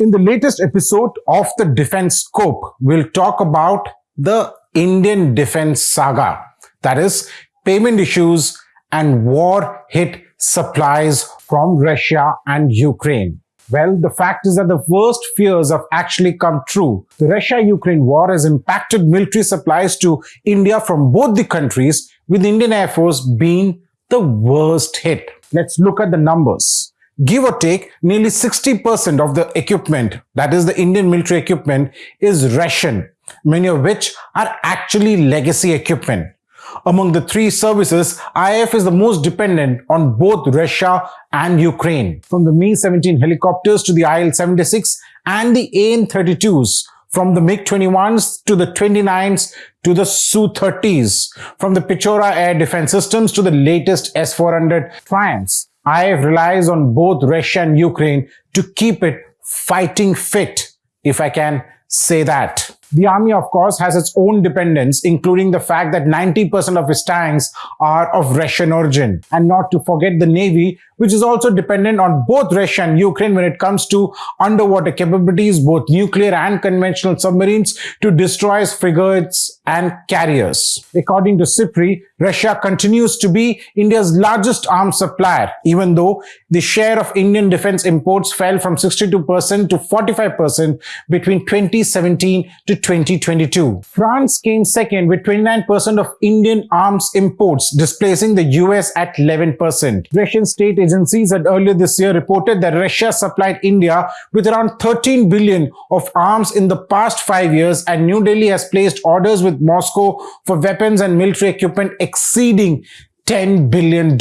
In the latest episode of the Defense Scope, we'll talk about the Indian defense saga. That is, payment issues and war hit supplies from Russia and Ukraine. Well, the fact is that the worst fears have actually come true. The Russia-Ukraine war has impacted military supplies to India from both the countries, with Indian Air Force being the worst hit. Let's look at the numbers. Give or take, nearly 60% of the equipment, that is the Indian military equipment, is Russian, many of which are actually legacy equipment. Among the three services, IAF is the most dependent on both Russia and Ukraine. From the Mi-17 helicopters to the IL-76 and the AN-32s, from the MiG-21s to the 29s to the Su-30s, from the Pechora air defense systems to the latest S-400 Triumphs. IAF relies on both Russia and Ukraine to keep it fighting fit, if I can say that. The army, of course, has its own dependence, including the fact that 90% of its tanks are of Russian origin. And not to forget the navy, which is also dependent on both Russia and Ukraine when it comes to underwater capabilities, both nuclear and conventional submarines, to destroy frigates and carriers. According to SIPRI, Russia continues to be India's largest arms supplier, even though the share of Indian defense imports fell from 62% to 45% between 2017 to 2022. France came second with 29% of Indian arms imports, displacing the US at 11%. Russian state agencies had earlier this year reported that Russia supplied India with around 13 billion of arms in the past five years and New Delhi has placed orders with Moscow for weapons and military equipment exceeding $10 billion.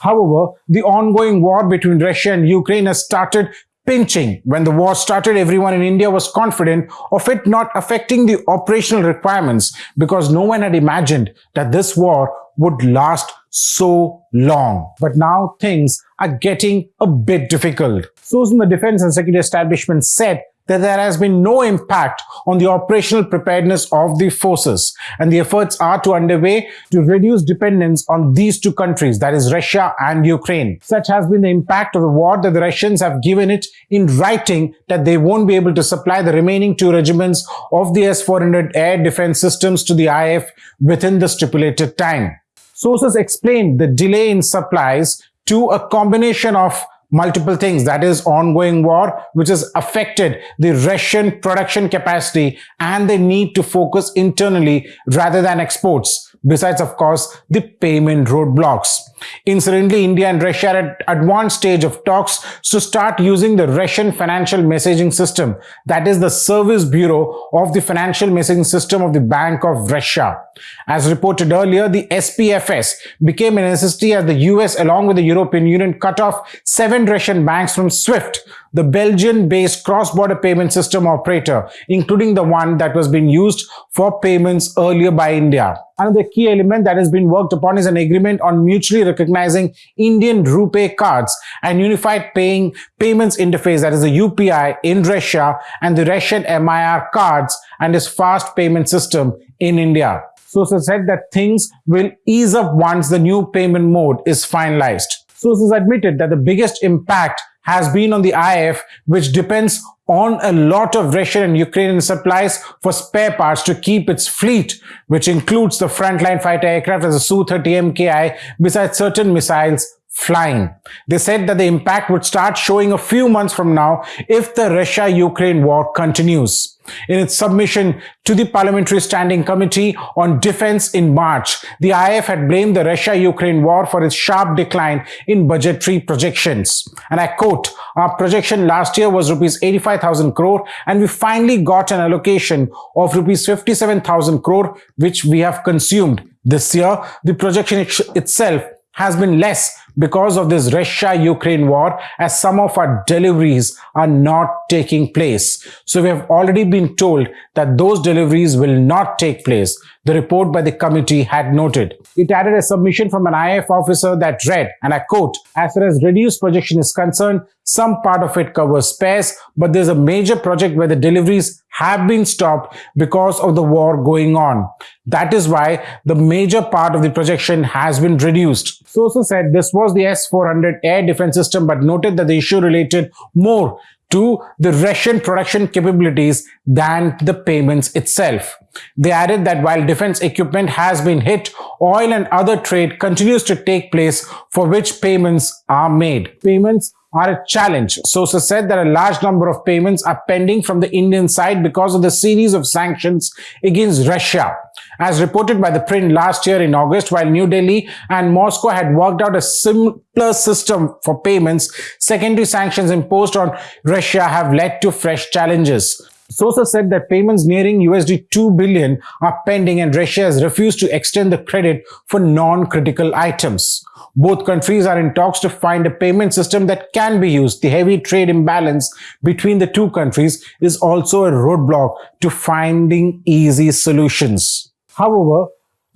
However, the ongoing war between Russia and Ukraine has started pinching. When the war started, everyone in India was confident of it not affecting the operational requirements because no one had imagined that this war would last so long. But now things are getting a bit difficult. Sources in the defense and security establishment said that there has been no impact on the operational preparedness of the forces and the efforts are to underway to reduce dependence on these two countries that is Russia and Ukraine. Such has been the impact of the war that the Russians have given it in writing that they won't be able to supply the remaining two regiments of the S-400 air defense systems to the IAF within the stipulated time. Sources explained the delay in supplies to a combination of multiple things that is ongoing war which has affected the Russian production capacity and they need to focus internally rather than exports besides of course the payment roadblocks. Incidentally, India and Russia are at advanced stage of talks to start using the Russian financial messaging system that is the service bureau of the financial messaging system of the Bank of Russia. As reported earlier, the SPFS became a necessity as the US along with the European Union cut off seven Russian banks from SWIFT the Belgian-based cross-border payment system operator, including the one that was being used for payments earlier by India. Another key element that has been worked upon is an agreement on mutually recognizing Indian rupee cards and unified paying payments interface that is the UPI in Russia and the Russian MIR cards and its fast payment system in India. Sources said that things will ease up once the new payment mode is finalized. Sources admitted that the biggest impact has been on the IAF, which depends on a lot of Russian and Ukrainian supplies for spare parts to keep its fleet, which includes the frontline fighter aircraft as the Su-30 MKI, besides certain missiles flying. They said that the impact would start showing a few months from now if the Russia-Ukraine war continues. In its submission to the Parliamentary Standing Committee on Defense in March, the IAF had blamed the Russia-Ukraine war for its sharp decline in budgetary projections. And I quote, our projection last year was rupees 85,000 crore and we finally got an allocation of rupees 57,000 crore which we have consumed. This year, the projection itself has been less because of this Russia-Ukraine war as some of our deliveries are not taking place. So we have already been told that those deliveries will not take place the report by the committee had noted. It added a submission from an IAF officer that read, and I quote, as far as reduced projection is concerned, some part of it covers spares, but there's a major project where the deliveries have been stopped because of the war going on. That is why the major part of the projection has been reduced. Sources said this was the S-400 air defense system but noted that the issue related more to the Russian production capabilities than the payments itself. They added that while defense equipment has been hit, oil and other trade continues to take place for which payments are made. Payments are a challenge. Sources said that a large number of payments are pending from the Indian side because of the series of sanctions against Russia. As reported by ThePrint last year in August, while New Delhi and Moscow had worked out a simpler system for payments, secondary sanctions imposed on Russia have led to fresh challenges. Sources said that payments nearing USD 2 billion are pending and Russia has refused to extend the credit for non-critical items. Both countries are in talks to find a payment system that can be used. The heavy trade imbalance between the two countries is also a roadblock to finding easy solutions. However,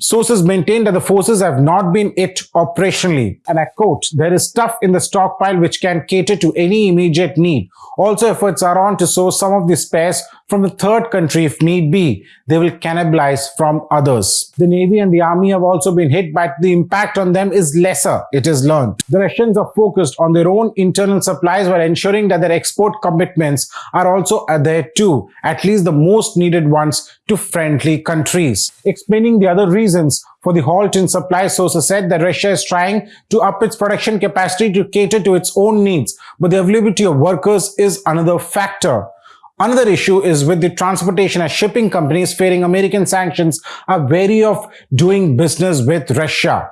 Sources maintain that the forces have not been it operationally. And I quote, there is stuff in the stockpile which can cater to any immediate need. Also, efforts are on to source some of the spares from the third country if need be. They will cannibalize from others. The Navy and the Army have also been hit, but the impact on them is lesser, it is learned. The Russians are focused on their own internal supplies while ensuring that their export commitments are also there too, at least the most needed ones to friendly countries. Explaining the other reasons for the halt in supply sources said that Russia is trying to up its production capacity to cater to its own needs, but the availability of workers is another factor. Another issue is with the transportation as shipping companies fearing American sanctions are wary of doing business with Russia.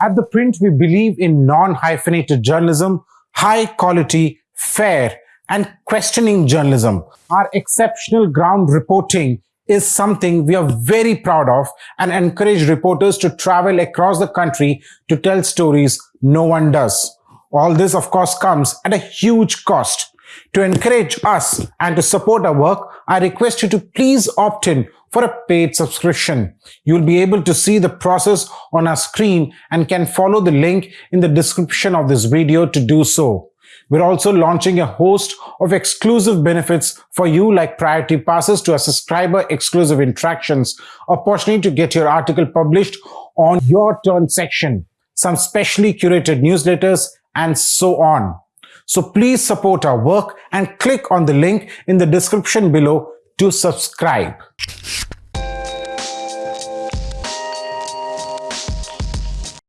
At ThePrint, we believe in non-hyphenated journalism, high quality, fair, and questioning journalism. Our exceptional ground reporting is something we are very proud of and encourage reporters to travel across the country to tell stories no one does. All this, of course, comes at a huge cost. To encourage us and to support our work, I request you to please opt in for a paid subscription. You'll be able to see the process on our screen and can follow the link in the description of this video to do so. We're also launching a host of exclusive benefits for you like priority passes to our subscriber exclusive interactions, opportunity to get your article published on your turn section, some specially curated newsletters, and so on. So please support our work and click on the link in the description below to subscribe.